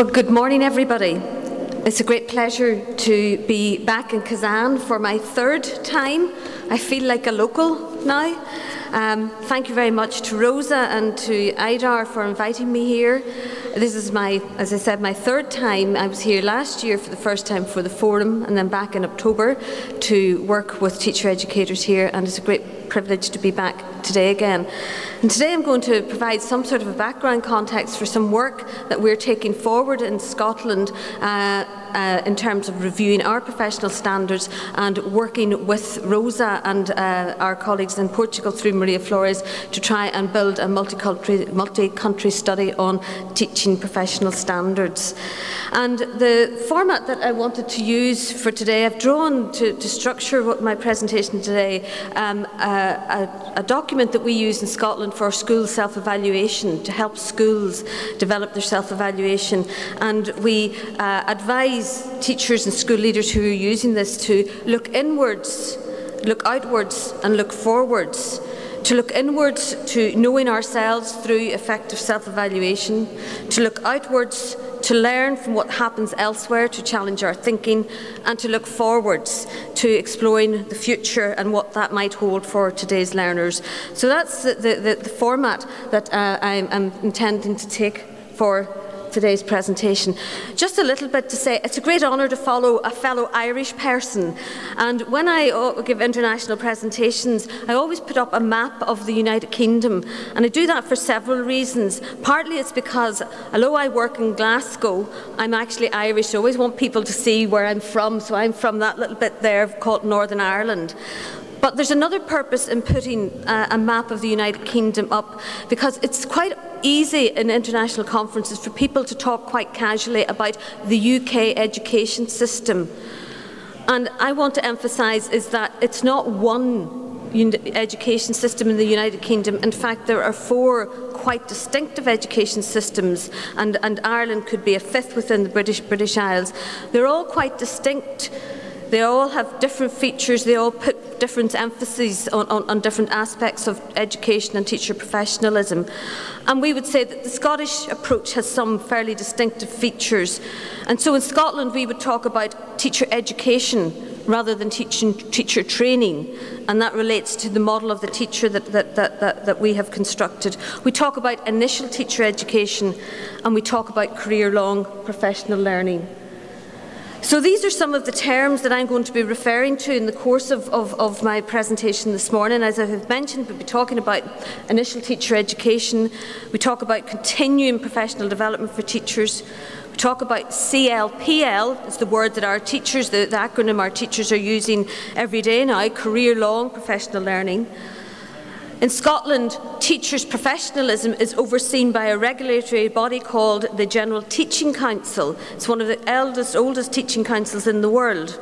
Well, good morning, everybody. It's a great pleasure to be back in Kazan for my third time. I feel like a local now. Um, thank you very much to Rosa and to Idar for inviting me here. This is my, as I said, my third time. I was here last year for the first time for the forum and then back in October to work with teacher educators here and it's a great privilege to be back today again. And today I'm going to provide some sort of a background context for some work that we're taking forward in Scotland uh, uh, in terms of reviewing our professional standards and working with Rosa and uh, our colleagues in Portugal through Maria Flores to try and build a multi-country multi study on teaching professional standards. And the format that I wanted to use for today, I've drawn to, to structure what my presentation today um, a, a document that we use in Scotland for school self-evaluation to help schools develop their self-evaluation. And we uh, advise teachers and school leaders who are using this to look inwards, look outwards and look forwards. To look inwards to knowing ourselves through effective self-evaluation, to look outwards to learn from what happens elsewhere, to challenge our thinking, and to look forwards to exploring the future and what that might hold for today's learners. So that's the, the, the format that uh, I'm, I'm intending to take for today's presentation. Just a little bit to say, it's a great honour to follow a fellow Irish person. And when I uh, give international presentations, I always put up a map of the United Kingdom. And I do that for several reasons. Partly it's because, although I work in Glasgow, I'm actually Irish. I always want people to see where I'm from. So I'm from that little bit there called Northern Ireland. But there's another purpose in putting uh, a map of the United Kingdom up because it's quite easy in international conferences for people to talk quite casually about the UK education system. And I want to emphasise is that it's not one education system in the United Kingdom. In fact, there are four quite distinctive education systems, and, and Ireland could be a fifth within the British, British Isles. They're all quite distinct they all have different features, they all put different emphases on, on, on, different aspects of education and teacher professionalism. And we would say that the Scottish approach has some fairly distinctive features. And so in Scotland we would talk about teacher education rather than teaching, teacher training. And that relates to the model of the teacher that, that, that, that, that we have constructed. We talk about initial teacher education and we talk about career-long professional learning. So these are some of the terms that I'm going to be referring to in the course of, of, of, my presentation this morning. As I have mentioned, we'll be talking about initial teacher education, we talk about continuing professional development for teachers, we talk about CLPL, it's the word that our teachers, the, the acronym our teachers are using every day now, career-long professional learning. In Scotland, teachers' professionalism is overseen by a regulatory body called the General Teaching Council. It's one of the eldest, oldest teaching councils in the world.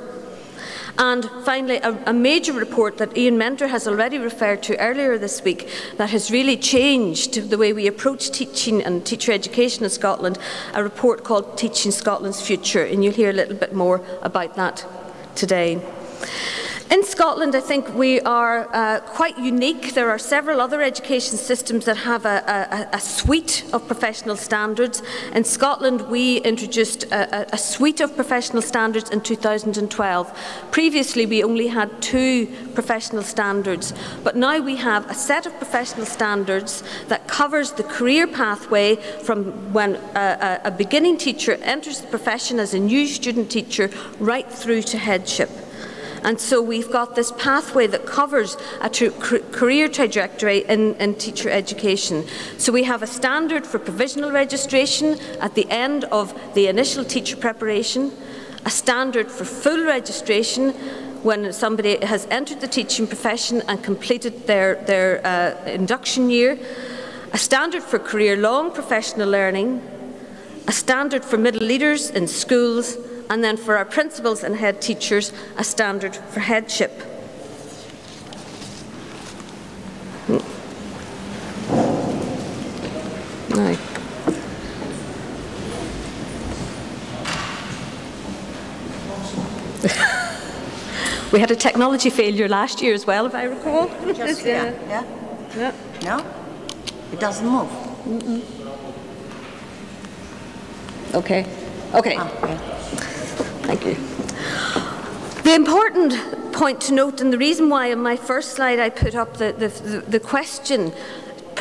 And finally, a, a, major report that Ian Menter has already referred to earlier this week that has really changed the way we approach teaching and teacher education in Scotland, a report called Teaching Scotland's Future, and you'll hear a little bit more about that today. In Scotland, I think we are uh, quite unique. There are several other education systems that have a, a, a suite of professional standards. In Scotland, we introduced a, a, suite of professional standards in 2012. Previously, we only had two professional standards, but now we have a set of professional standards that covers the career pathway from when a, a beginning teacher enters the profession as a new student teacher right through to headship. And so we've got this pathway that covers a career trajectory in, in teacher education. So we have a standard for provisional registration at the end of the initial teacher preparation, a standard for full registration when somebody has entered the teaching profession and completed their, their uh, induction year, a standard for career-long professional learning, a standard for middle leaders in schools, and then for our principals and head teachers, a standard for headship. Now. we had a technology failure last year as well, if I recall. Just, yeah. yeah. yeah. No? It doesn't move. Mm -mm. Okay. Okay. Ah, yeah. Thank you. The important point to note, and the reason why in my first slide I put up the, the, the, the question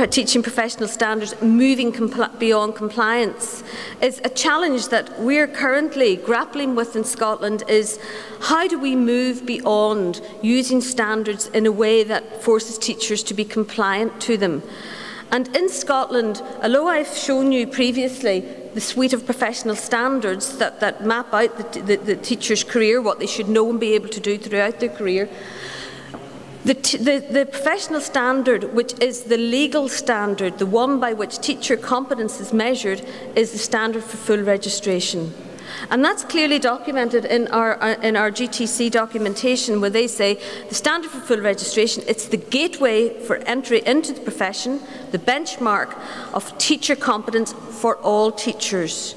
teaching professional standards moving compl beyond compliance is a challenge that we're currently grappling with in Scotland is how do we move beyond using standards in a way that forces teachers to be compliant to them. And in Scotland, although I've shown you previously the suite of professional standards that, that map out the, the, the teacher's career, what they should know and be able to do throughout their career, the, the, the, professional standard, which is the legal standard, the one by which teacher competence is measured, is the standard for full registration. And that's clearly documented in our, uh, in our GTC documentation where they say the standard for full registration, it's the gateway for entry into the profession, the benchmark of teacher competence for all teachers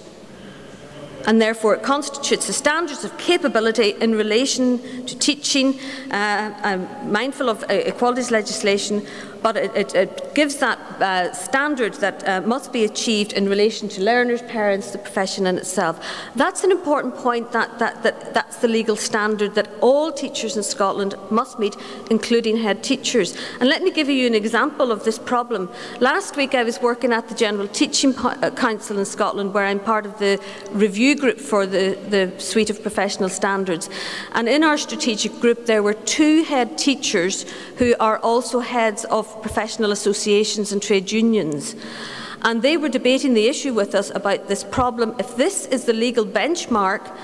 and therefore it constitutes the standards of capability in relation to teaching. Uh, I'm mindful of uh, equalities legislation, but it, it, it gives that uh, standard that uh, must be achieved in relation to learners, parents, the profession in itself. That's an important point, that, that, that that's the legal standard that all teachers in Scotland must meet, including head teachers. And let me give you an example of this problem. Last week I was working at the General Teaching uh, Council in Scotland, where I'm part of the review group for the, the suite of professional standards. And in our strategic group there were two head teachers who are also heads of professional associations and trade unions. And they were debating the issue with us about this problem. If this is the legal benchmark,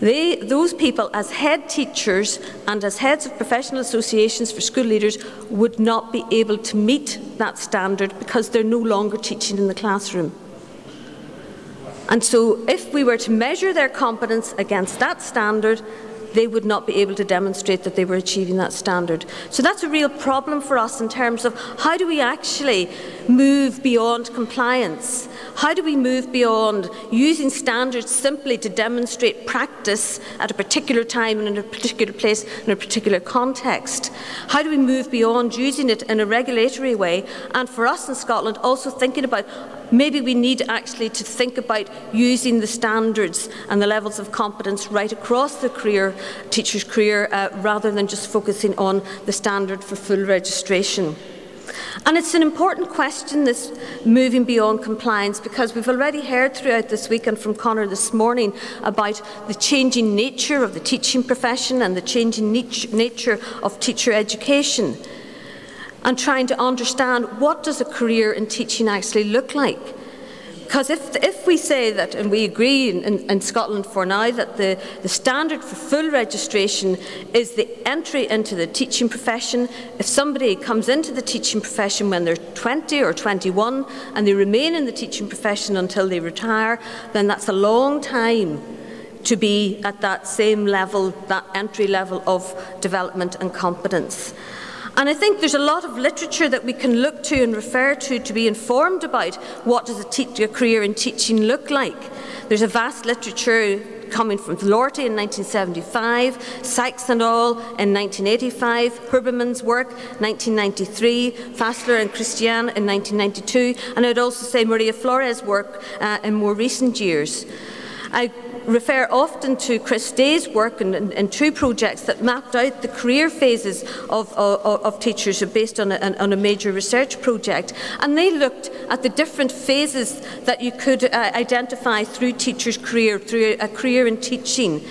they, those people, as head teachers and as heads of professional associations for school leaders, would not be able to meet that standard because they're no longer teaching in the classroom. And so if we were to measure their competence against that standard, they would not be able to demonstrate that they were achieving that standard. So that's a real problem for us in terms of how do we actually move beyond compliance? How do we move beyond using standards simply to demonstrate practice at a particular time and in a particular place in a particular context? How do we move beyond using it in a regulatory way? And for us in Scotland, also thinking about maybe we need actually to think about using the standards and the levels of competence right across the career, teacher's career, uh, rather than just focusing on the standard for full registration. And it's an important question, this moving beyond compliance, because we've already heard throughout this week and from Conor this morning about the changing nature of the teaching profession and the changing nature of teacher education and trying to understand what does a career in teaching actually look like. Because if, if we say that, and we agree in, in, in, Scotland for now, that the, the standard for full registration is the entry into the teaching profession, if somebody comes into the teaching profession when they're 20 or 21 and they remain in the teaching profession until they retire, then that's a long time to be at that same level, that entry level of development and competence. And I think there's a lot of literature that we can look to and refer to to be informed about what does a, teacher career in teaching look like. There's a vast literature coming from Lortie in 1975, Sikes and all in 1985, Huberman's work 1993, Fessler and Christian in 1992, and I'd also say Maria Flores' work uh, in more recent years. I refer often to Chris Day's work and, two projects that mapped out the career phases of, of, of teachers based on a, on a, major research project. And they looked at the different phases that you could uh, identify through teachers' career, through a career in teaching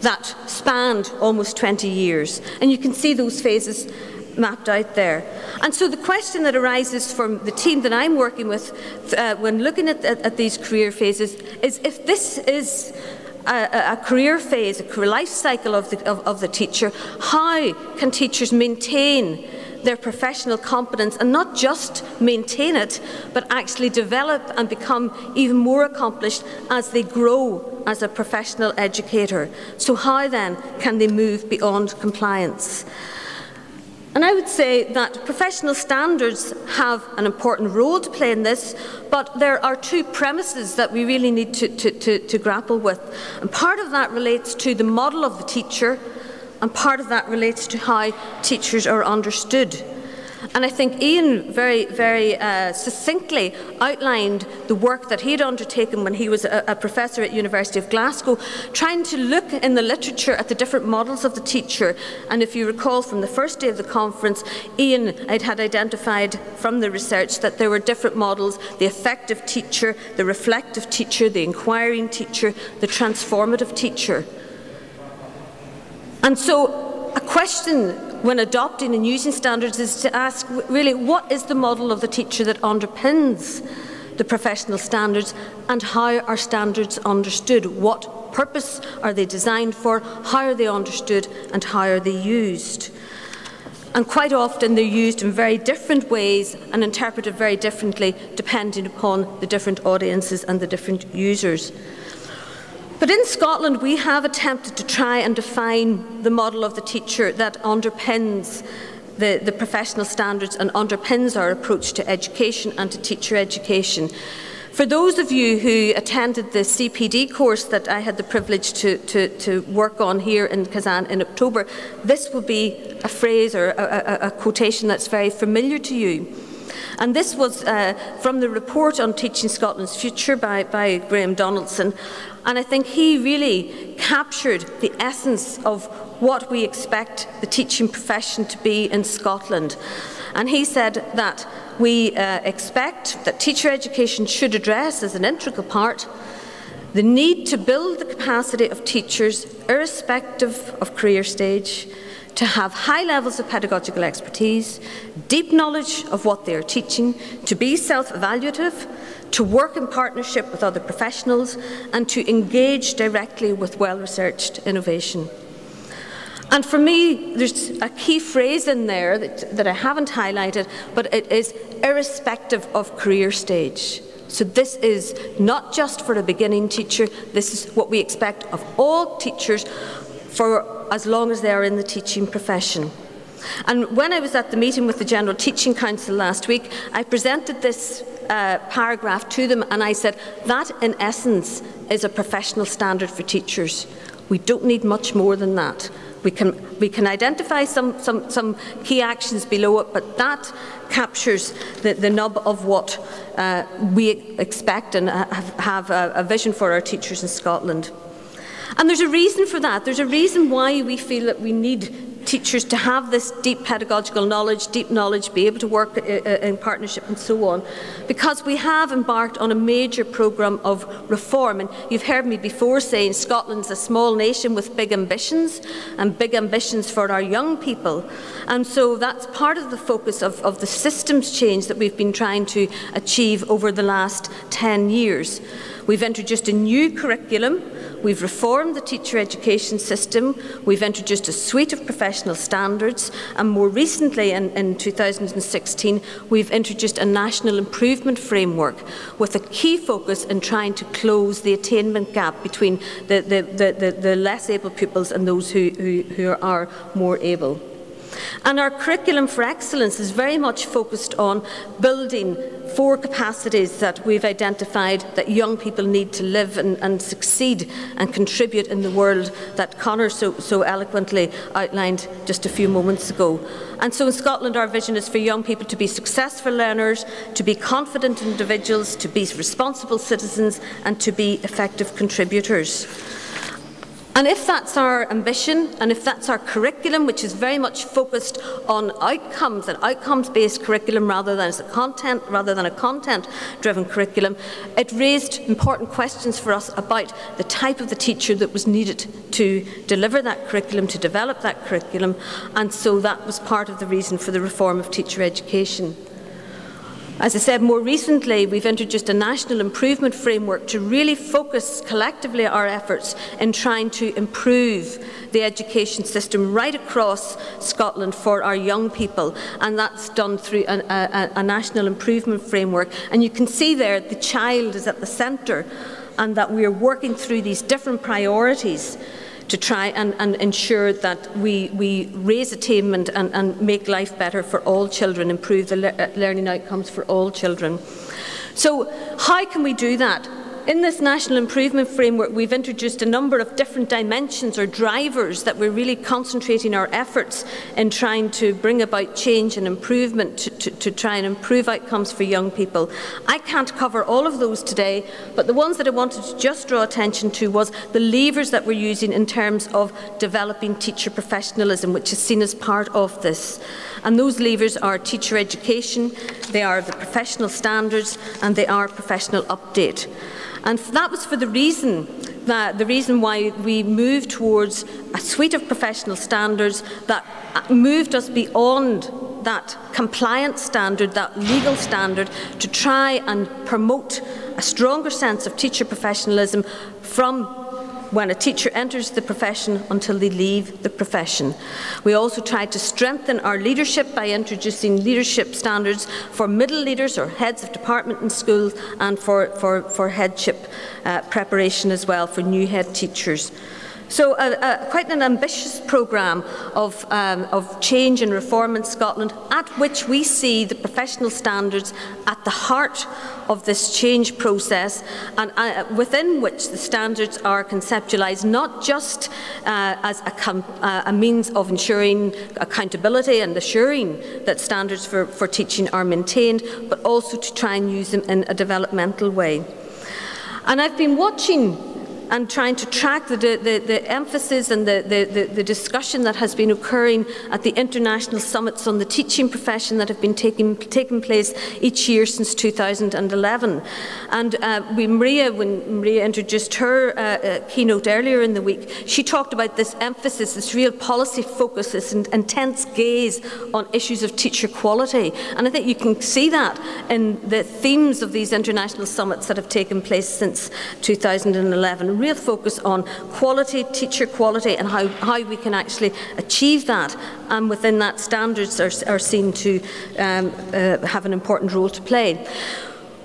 that spanned almost 20 years. And you can see those phases mapped out there. And so the question that arises from the team that I'm working with uh, when looking at, at, at, these career phases is if this is a, a career phase, a career life cycle of the, of, of the teacher, how can teachers maintain their professional competence and not just maintain it, but actually develop and become even more accomplished as they grow as a professional educator. So how then can they move beyond compliance? And I would say that professional standards have an important role to play in this, but there are two premises that we really need to, to, to, to grapple with. And part of that relates to the model of the teacher, and part of that relates to how teachers are understood. And I think Ian very, very uh, succinctly outlined the work that he'd undertaken when he was a, a, professor at University of Glasgow, trying to look in the literature at the different models of the teacher. And if you recall from the first day of the conference, Ian had identified from the research that there were different models, the effective teacher, the reflective teacher, the inquiring teacher, the transformative teacher. And so a question when adopting and using standards is to ask really what is the model of the teacher that underpins the professional standards and how are standards understood? What purpose are they designed for? How are they understood and how are they used? And quite often they're used in very different ways and interpreted very differently depending upon the different audiences and the different users. But in Scotland, we have attempted to try and define the model of the teacher that underpins the, the professional standards and underpins our approach to education and to teacher education. For those of you who attended the CPD course that I had the privilege to, to, to work on here in Kazan in October, this will be a phrase or a, a, a quotation that's very familiar to you. And this was uh, from the report on Teaching Scotland's Future by, by Graham Donaldson. And I think he really captured the essence of what we expect the teaching profession to be in Scotland. And he said that we uh, expect that teacher education should address as an integral part the need to build the capacity of teachers irrespective of career stage, to have high levels of pedagogical expertise, deep knowledge of what they are teaching, to be self-evaluative, to work in partnership with other professionals and to engage directly with well-researched innovation. And for me, there's a key phrase in there that, that I haven't highlighted, but it is irrespective of career stage. So this is not just for a beginning teacher, this is what we expect of all teachers for as long as they are in the teaching profession. And when I was at the meeting with the General Teaching Council last week, I presented this uh, paragraph to them and I said, that in essence is a professional standard for teachers. We don't need much more than that. We can, we can identify some, some, some key actions below it, but that captures the, the nub of what uh, we expect and have, have a, a vision for our teachers in Scotland. And there's a reason for that. There's a reason why we feel that we need teachers to have this deep pedagogical knowledge, deep knowledge, be able to work uh, uh, in partnership and so on, because we have embarked on a major programme of reform. And you've heard me before saying Scotland's a small nation with big ambitions, and big ambitions for our young people. And so that's part of the focus of, of the systems change that we've been trying to achieve over the last 10 years. We've introduced a new curriculum We've reformed the teacher education system, we've introduced a suite of professional standards, and more recently in, in 2016, we've introduced a national improvement framework with a key focus in trying to close the attainment gap between the, the, the, the, less able pupils and those who, who, who are more able. And our curriculum for excellence is very much focused on building four capacities that we've identified that young people need to live and, and succeed and contribute in the world that Connor so, so eloquently outlined just a few moments ago. And so in Scotland our vision is for young people to be successful learners, to be confident individuals, to be responsible citizens and to be effective contributors. And if that's our ambition and if that's our curriculum, which is very much focused on outcomes, an outcomes-based curriculum rather than a content, rather than a content-driven curriculum, it raised important questions for us about the type of the teacher that was needed to deliver that curriculum, to develop that curriculum, and so that was part of the reason for the reform of teacher education. As I said, more recently we've introduced a national improvement framework to really focus collectively our efforts in trying to improve the education system right across Scotland for our young people. And that's done through a, a, a national improvement framework. And you can see there the child is at the centre and that we are working through these different priorities to try and, and ensure that we, we raise attainment and, and make life better for all children, improve the le learning outcomes for all children. So how can we do that? In this national improvement framework, we've introduced a number of different dimensions or drivers that we're really concentrating our efforts in trying to bring about change and improvement to, to, to try and improve outcomes for young people. I can't cover all of those today, but the ones that I wanted to just draw attention to was the levers that we're using in terms of developing teacher professionalism, which is seen as part of this. And those levers are teacher education, they are the professional standards, and they are professional update. And that was for the reason that the reason why we moved towards a suite of professional standards that uh, moved us beyond that compliance standard, that legal standard, to try and promote a stronger sense of teacher professionalism from when a teacher enters the profession until they leave the profession. We also tried to strengthen our leadership by introducing leadership standards for middle leaders or heads of department in schools and for, for, for headship uh, preparation as well for new head teachers. So uh, quite an ambitious programme of, um, of change and reform in Scotland at which we see the professional standards at the heart of this change process and uh, within which the standards are conceptualised not just uh, as a, uh, a, means of ensuring accountability and assuring that standards for, for teaching are maintained but also to try and use them in a developmental way. And I've been watching and trying to track the, the, the emphasis and the, the, discussion that has been occurring at the international summits on the teaching profession that have been taking, taking place each year since 2011. And uh, Maria, when Maria introduced her uh, uh, keynote earlier in the week, she talked about this emphasis, this real policy focus, this intense gaze on issues of teacher quality. And I think you can see that in the themes of these international summits that have taken place since 2011 real focus on quality, teacher quality and how, how we can actually achieve that and within that standards are, are seen to um, uh, have an important role to play.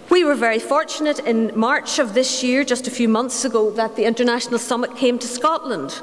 We were very fortunate in March of this year, just a few months ago, that the International Summit came to Scotland.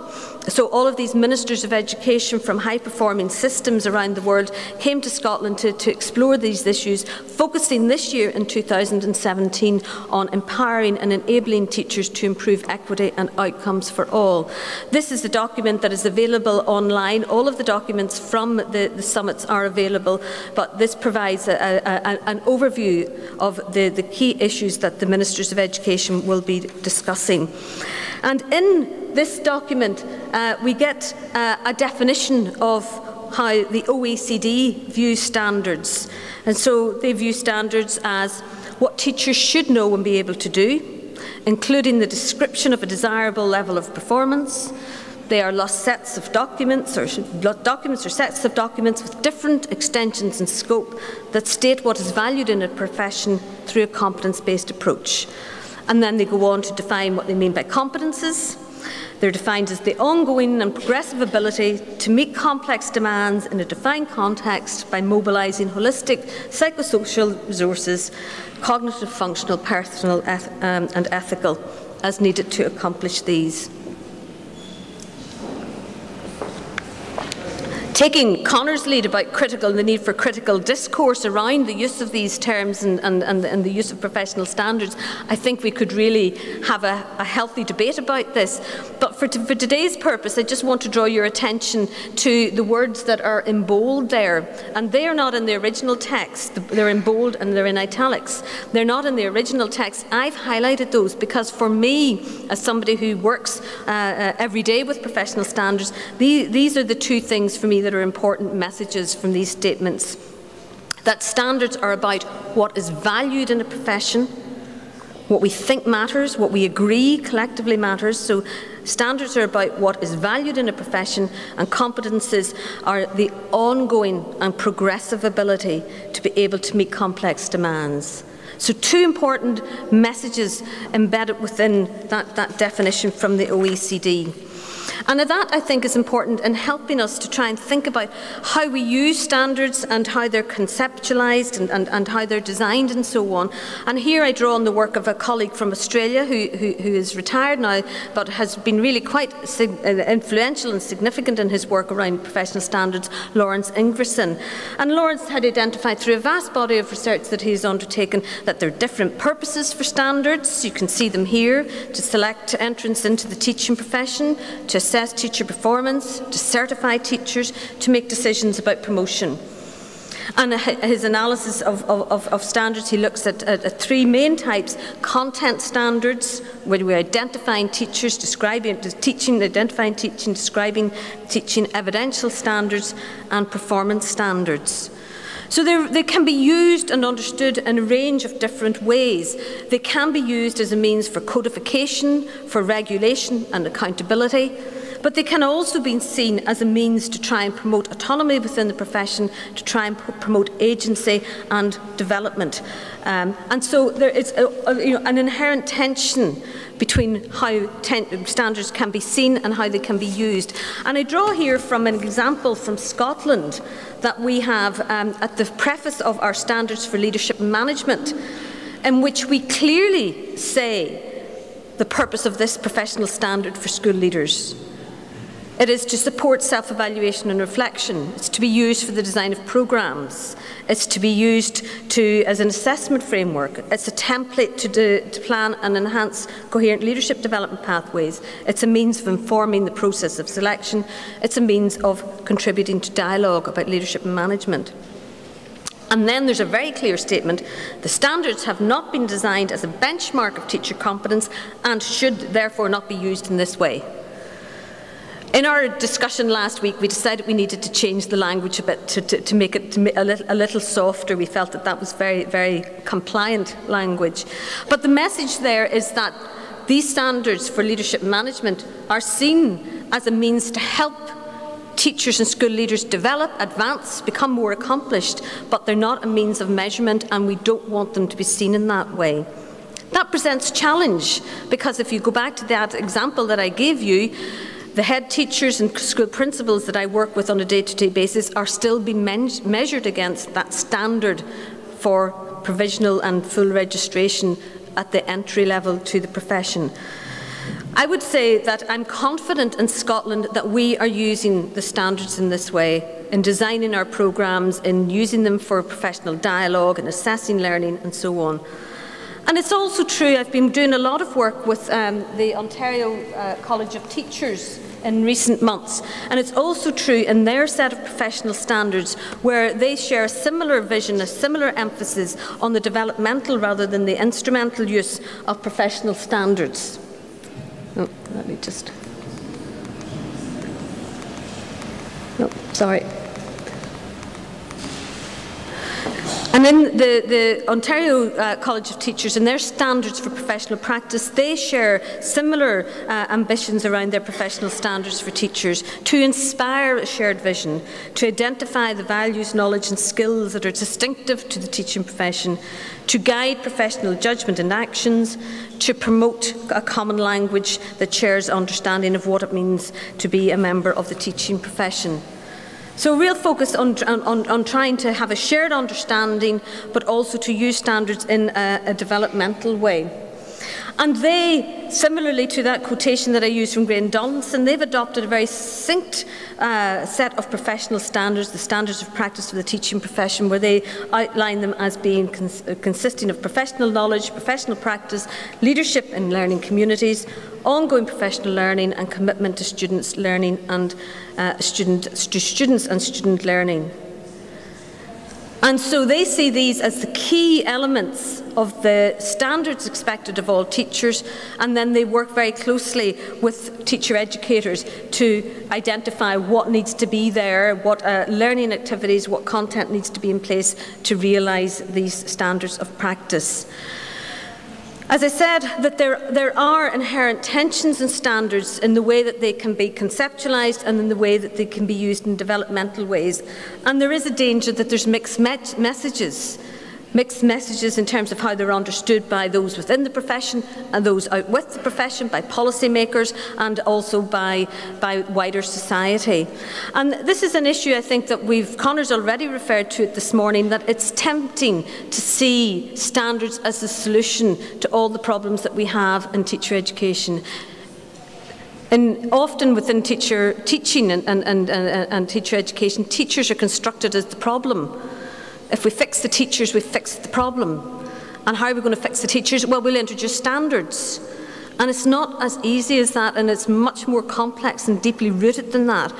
So all of these ministers of education from high-performing systems around the world came to Scotland to, to explore these issues, focusing this year in 2017 on empowering and enabling teachers to improve equity and outcomes for all. This is the document that is available online. All of the documents from the, the summits are available, but this provides a, a, a, an overview of the, the key issues that the Ministers of Education will be discussing. And in this document, uh, we get uh, a definition of how the OECD views standards. And so they view standards as what teachers should know and be able to do, including the description of a desirable level of performance. They are lost sets of documents or documents or sets of documents with different extensions and scope that state what is valued in a profession through a competence-based approach. And then they go on to define what they mean by competences. They're defined as the ongoing and progressive ability to meet complex demands in a defined context by mobilising holistic psychosocial resources, cognitive, functional, personal um, and ethical, as needed to accomplish these. Taking Connor's lead about critical, and the need for critical discourse around the use of these terms and, and, and, and the use of professional standards, I think we could really have a, a healthy debate about this. But for, for today's purpose, I just want to draw your attention to the words that are in bold there. And they are not in the original text. They're in bold and they're in italics. They're not in the original text. I've highlighted those because for me, as somebody who works uh, uh, every day with professional standards, these, these are the two things for me that are important messages from these statements. That standards are about what is valued in a profession, what we think matters, what we agree collectively matters. So standards are about what is valued in a profession and competences are the ongoing and progressive ability to be able to meet complex demands. So two important messages embedded within that, that definition from the OECD. And that, I think, is important in helping us to try and think about how we use standards and how they're conceptualised and, and, and, how they're designed and so on. And here I draw on the work of a colleague from Australia who, who, who is retired now, but has been really quite uh, influential and significant in his work around professional standards, Lawrence Ingvarson. And Lawrence had identified through a vast body of research that he's undertaken that there are different purposes for standards. You can see them here to select entrance into the teaching profession, to assess teacher performance, to certify teachers, to make decisions about promotion. And his analysis of, of, of standards, he looks at, at, at, three main types. Content standards, where we're identifying teachers, describing teaching, identifying teaching, describing teaching, evidential standards, and performance standards. So they can be used and understood in a range of different ways. They can be used as a means for codification, for regulation and accountability, but they can also be seen as a means to try and promote autonomy within the profession, to try and promote agency and development. Um, and so there is a, a, you know, an inherent tension between how standards can be seen and how they can be used. And I draw here from an example from Scotland that we have um, at the preface of our Standards for Leadership and Management, in which we clearly say the purpose of this professional standard for school leaders. It is to support self-evaluation and reflection. It's to be used for the design of programmes. It's to be used to, as an assessment framework. It's a template to, do, to plan and enhance coherent leadership development pathways. It's a means of informing the process of selection. It's a means of contributing to dialogue about leadership and management. And then there's a very clear statement, the standards have not been designed as a benchmark of teacher competence and should therefore not be used in this way. In our discussion last week, we decided we needed to change the language a bit to, to, to make it a, little, a little softer. We felt that that was very, very compliant language. But the message there is that these standards for leadership management are seen as a means to help teachers and school leaders develop, advance, become more accomplished, but they're not a means of measurement and we don't want them to be seen in that way. That presents challenge because if you go back to that example that I gave you, the head teachers and school principals that I work with on a day-to-day -day basis are still being measured against that standard for provisional and full registration at the entry level to the profession. I would say that I'm confident in Scotland that we are using the standards in this way, in designing our programmes, in using them for professional dialogue and assessing learning and so on. And it's also true, I've been doing a lot of work with um, the Ontario uh, College of Teachers in recent months. And it's also true in their set of professional standards where they share a similar vision, a similar emphasis on the developmental rather than the instrumental use of professional standards. Oh, let me just... No, sorry. And then the, the Ontario uh, College of Teachers and their standards for professional practice, they share similar uh, ambitions around their professional standards for teachers to inspire a shared vision, to identify the values, knowledge and skills that are distinctive to the teaching profession, to guide professional judgment and actions, to promote a common language that shares understanding of what it means to be a member of the teaching profession. So a real focus on, on, on trying to have a shared understanding, but also to use standards in a, a developmental way. And they, similarly to that quotation that I used from Graham Donaldson, they've adopted a very succinct uh, set of professional standards, the standards of practice for the teaching profession, where they outline them as being cons consisting of professional knowledge, professional practice, leadership in learning communities, ongoing professional learning and commitment to students' learning and uh, student, students and student learning. And so they see these as the key elements of the standards expected of all teachers and then they work very closely with teacher educators to identify what needs to be there, what uh, learning activities, what content needs to be in place to realise these standards of practice. As I said, that there, there are inherent tensions and standards in the way that they can be conceptualised and in the way that they can be used in developmental ways. And there is a danger that there's mixed me messages mixed messages in terms of how they're understood by those within the profession and those out with the profession, by policymakers and also by, by wider society. And this is an issue I think that we've, Connor's already referred to it this morning, that it's tempting to see standards as the solution to all the problems that we have in teacher education. And often within teacher teaching and, and, and, and, teacher education, teachers are constructed as the problem. If we fix the teachers, we fix the problem. And how are we going to fix the teachers? Well, we'll introduce standards. And it's not as easy as that, and it's much more complex and deeply rooted than that.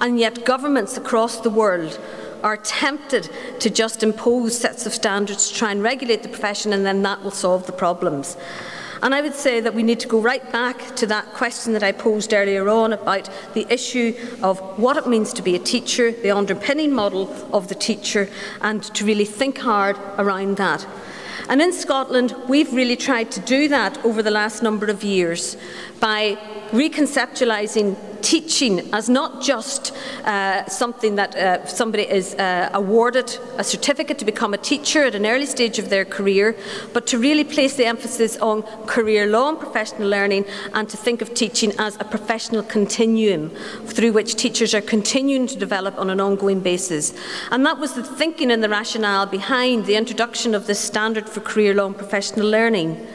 And yet, governments across the world are tempted to just impose sets of standards to try and regulate the profession, and then that will solve the problems. And I would say that we need to go right back to that question that I posed earlier on about the issue of what it means to be a teacher, the underpinning model of the teacher, and to really think hard around that. And in Scotland, we've really tried to do that over the last number of years by reconceptualising teaching as not just uh, something that uh, somebody is uh, awarded a certificate to become a teacher at an early stage of their career, but to really place the emphasis on career long professional learning and to think of teaching as a professional continuum through which teachers are continuing to develop on an ongoing basis. And that was the thinking and the rationale behind the introduction of this standard for career long professional learning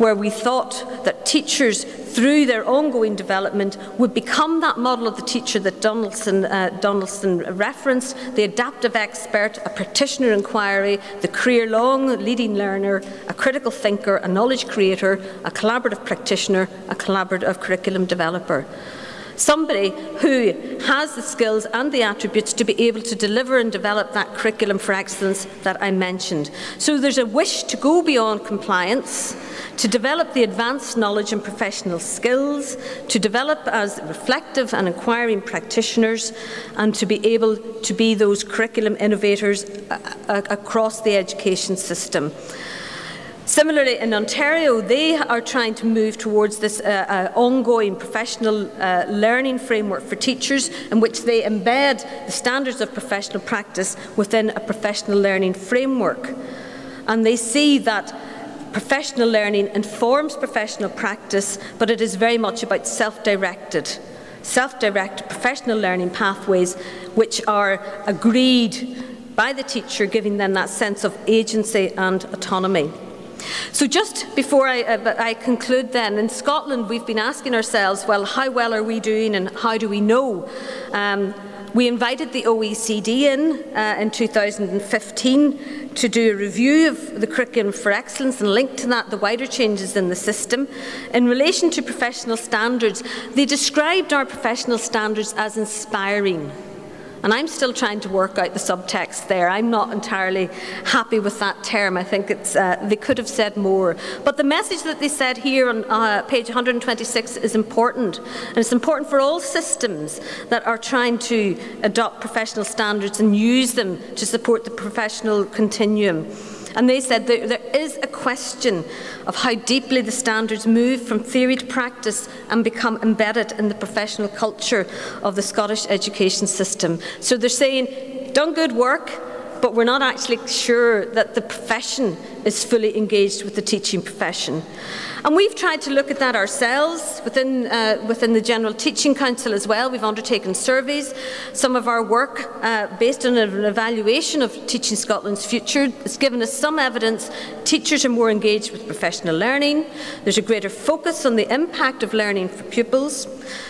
where we thought that teachers, through their ongoing development, would become that model of the teacher that Donaldson, uh, Donaldson referenced, the adaptive expert, a practitioner inquiry, the career-long leading learner, a critical thinker, a knowledge creator, a collaborative practitioner, a collaborative curriculum developer somebody who has the skills and the attributes to be able to deliver and develop that curriculum for excellence that I mentioned. So there's a wish to go beyond compliance, to develop the advanced knowledge and professional skills, to develop as reflective and inquiring practitioners, and to be able to be those curriculum innovators uh, uh, across the education system. Similarly, in Ontario, they are trying to move towards this uh, uh, ongoing professional uh, learning framework for teachers in which they embed the standards of professional practice within a professional learning framework. And they see that professional learning informs professional practice, but it is very much about self-directed self-directed professional learning pathways which are agreed by the teacher, giving them that sense of agency and autonomy. So just before I, uh, I, conclude then, in Scotland we've been asking ourselves, well, how well are we doing and how do we know? Um, we invited the OECD in uh, in 2015 to do a review of the curriculum for excellence and linked to that the wider changes in the system. In relation to professional standards, they described our professional standards as inspiring. And I'm still trying to work out the subtext there. I'm not entirely happy with that term. I think it's, uh, they could have said more. But the message that they said here on uh, page 126 is important. And it's important for all systems that are trying to adopt professional standards and use them to support the professional continuum. And they said there is a question of how deeply the standards move from theory to practice and become embedded in the professional culture of the Scottish education system. So they're saying, done good work, but we're not actually sure that the profession is fully engaged with the teaching profession. And we've tried to look at that ourselves within, uh, within the General Teaching Council as well. We've undertaken surveys. Some of our work, uh, based on an evaluation of Teaching Scotland's future, has given us some evidence teachers are more engaged with professional learning. There's a greater focus on the impact of learning for pupils.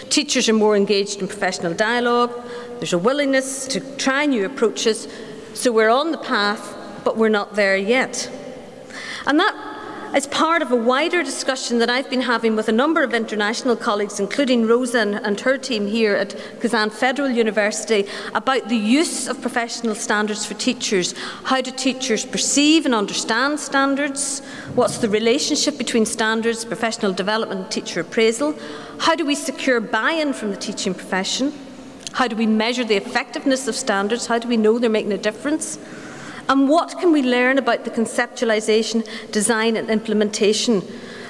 Teachers are more engaged in professional dialogue. There's a willingness to try new approaches. So we're on the path, but we're not there yet. And that is part of a wider discussion that I've been having with a number of international colleagues, including Rosa and her team here at Kazan Federal University, about the use of professional standards for teachers. How do teachers perceive and understand standards? What's the relationship between standards, professional development and teacher appraisal? How do we secure buy-in from the teaching profession? How do we measure the effectiveness of standards? How do we know they're making a difference? And what can we learn about the conceptualisation, design and implementation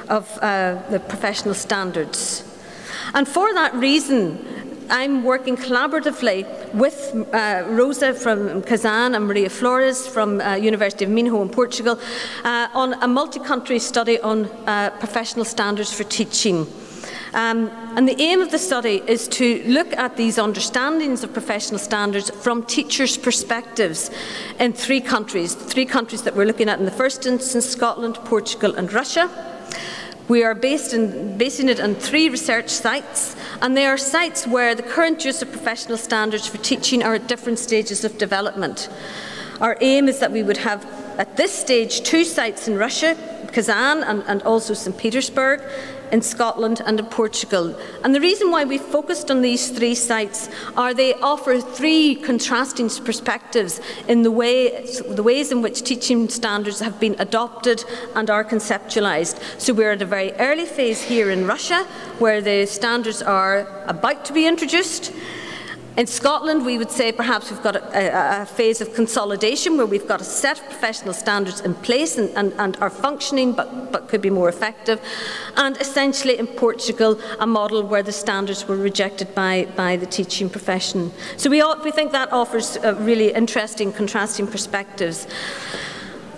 of uh, the professional standards? And for that reason, I'm working collaboratively with uh, Rosa from Kazan and Maria Flores from uh, University of Minho in Portugal uh, on a multi-country study on uh, professional standards for teaching. Um, and the aim of the study is to look at these understandings of professional standards from teachers' perspectives in three countries, three countries that we're looking at in the first instance, Scotland, Portugal and Russia. We are based in, basing it on three research sites, and they are sites where the current use of professional standards for teaching are at different stages of development. Our aim is that we would have, at this stage, two sites in Russia, Kazan and, and also St Petersburg, in Scotland and in Portugal. And the reason why we focused on these three sites are they offer three contrasting perspectives in the, way, the ways in which teaching standards have been adopted and are conceptualised. So we're at a very early phase here in Russia where the standards are about to be introduced. In Scotland, we would say perhaps we've got a, a, phase of consolidation where we've got a set of professional standards in place and, and, and, are functioning but, but could be more effective. And essentially in Portugal, a model where the standards were rejected by, by the teaching profession. So we, all, we think that offers uh, really interesting contrasting perspectives.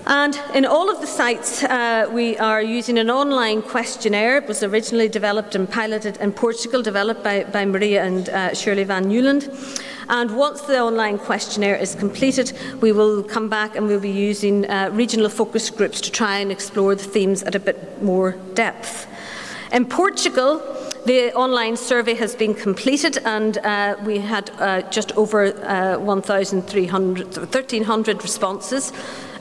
And in all of the sites, uh, we are using an online questionnaire. It was originally developed and piloted in Portugal, developed by, by Maria and uh, Shirley Van Nuland. And once the online questionnaire is completed, we will come back and we'll be using uh, regional focus groups to try and explore the themes at a bit more depth. In Portugal, the online survey has been completed and uh, we had uh, just over uh, 1,300, 1,300 responses.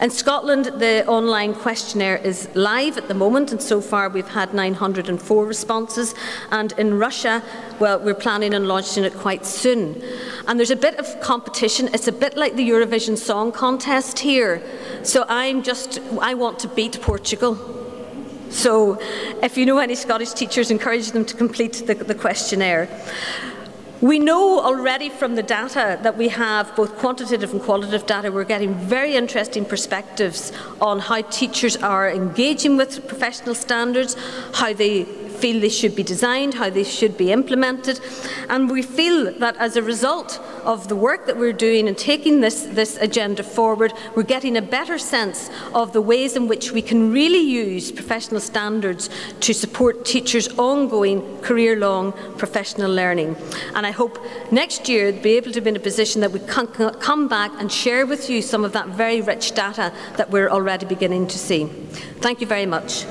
In Scotland, the online questionnaire is live at the moment, and so far we've had 904 responses. And in Russia, well, we're planning on launching it quite soon. And there's a bit of competition. It's a bit like the Eurovision Song Contest here. So I'm just, I want to beat Portugal. So if you know any Scottish teachers, encourage them to complete the, the questionnaire. We know already from the data that we have both quantitative and qualitative data, we're getting very interesting perspectives on how teachers are engaging with professional standards, how they feel they should be designed, how they should be implemented. And we feel that as a result of the work that we're doing and taking this, this agenda forward, we're getting a better sense of the ways in which we can really use professional standards to support teachers' ongoing career-long professional learning. And I hope next year be able to be in a position that we can come back and share with you some of that very rich data that we're already beginning to see. Thank you very much.